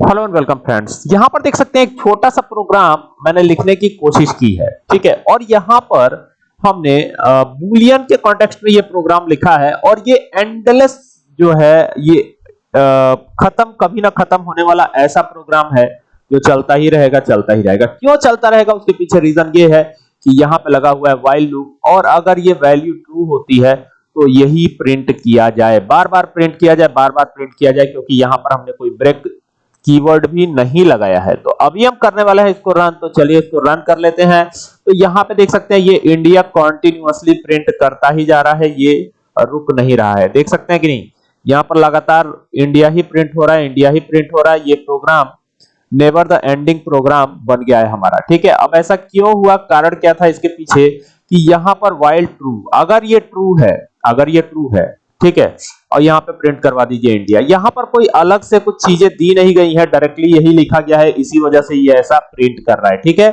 Hello and welcome friends यहाँ पर देख सकते हैं, एक छोटा सा प्रोग्राम मैंने लिखने की कोशिश की है, ठीक है? और यहाँ पर हमने बुलियन के कॉन्टेक्स्ट में ये प्रोग्राम लिखा है और ये एंडलेस जो है, ये खत्म, कभी ना खत्म होने वाला ऐसा प्रोग्राम है जो चलता ही रहेगा, चलता ही रहेगा। क्यों चलता रहेगा? उसके पीछे रीजन ये है कि यहाँ पे लगा हुआ है व्हाइल लूप और अगर ये वैल्यू ट्रू होती है तो यही प्रिंट किया जाए। बार बार प्रिंट किया जाए, बार बार प्रिंट किया जाए, क्योंकि यहाँ पर हमने कोई ब्रेक कीवर्ड भी नहीं लगाया है। तो अभी हम करने वाले हैं इसको रन तो चलिए इसको रन कर लेते हैं। तो यहाँ पे देख सकते हैं, ये इंडिया कॉन्टिन्यूसली प्रिंट करता ही जा रहा है, ये रुक नहीं रहा है। देख सकते हैं कि नहीं? यहाँ पर लगातार इंडिया ही प्रिंट हो रहा है इंडिया ही प्रिंट हो रहा है, ये program never the ending program बन गया है हमारा। ठीक है, अब ऐसा क्यों हुआ? कारण क्या था इसके पीछे? कि यहाँ पर वाइल्ड ट्रू अगर ये ट्रू है, अगर ये ट्रू है ठीक है? और यहाँ पे प्रिंट करवा दीजिए इंडिया यहाँ पर कोई अलग से कुछ चीज़ें दी नहीं गई है डायरेक्टली यही लिखा गया है, इसी वजह से ये ऐसा प्रिंट कर रहा है, ठीक है?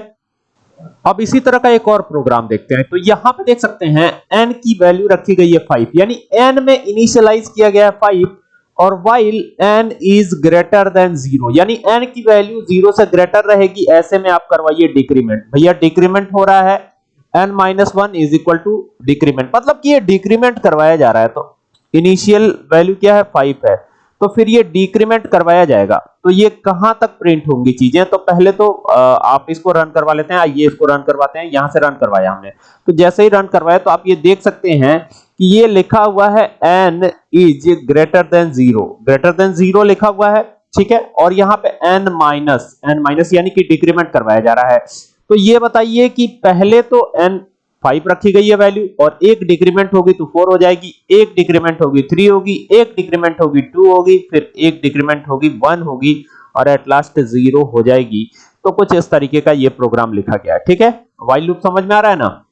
अब इसी तरह का एक और प्रोग्राम देखते हैं। तो यहाँ पे देख सकते हैं, n की वैल्यू रखी गई है 5 यानी n में इनिशियलाइज किया गया है 5 और while n is greater than 0 यानी n की वैल्यू 0 से ग्रेटर रहेगी, ऐसे में आप करवाइए डिक्रीमेंट भैया डिक्रीमेंट हो रहा है, n minus one is equal to decrement मतलब कि ये डिक्रीमेंट करवाया जा रहा है तो इनिशियल वैल्यू क्या है? फाइव है। तो फिर ये डिक्रीमेंट करवाया जाएगा। तो ये कहाँ तक प्रिंट होंगी चीज़ें? तो पहले तो आप इसको रन करवा लेते हैं, आइए इसको रन करवाते हैं। यहाँ से रन करवाया हमने। तो जैसे ही रन करवाया तो आप ये देख सकते हैं कि ये लिखा हुआ है, n is greater than zero greater than zero लिखा हुआ है, ठीक है? और यहाँ पे n माइनस एन माइनस यानी कि डिक्रीमेंट करवाया जा रहा है। तो ये बताइए कि पहले तो n फाइव रखी गई है वैल्यू और एक डिक्रीमेंट होगी तो फोर हो जाएगी, एक डिक्रीमेंट होगी थ्री होगी, एक डिक्रीमेंट होगी टू होगी, फिर एक डिक्रीमेंट होगी वन होगी और एट लास्ट ज़ीरो हो जाएगी। तो कुछ इस तरीके का ये प्रोग्राम लिखा गया ठीक है? वाइल लूप समझ में आ रहा है ना?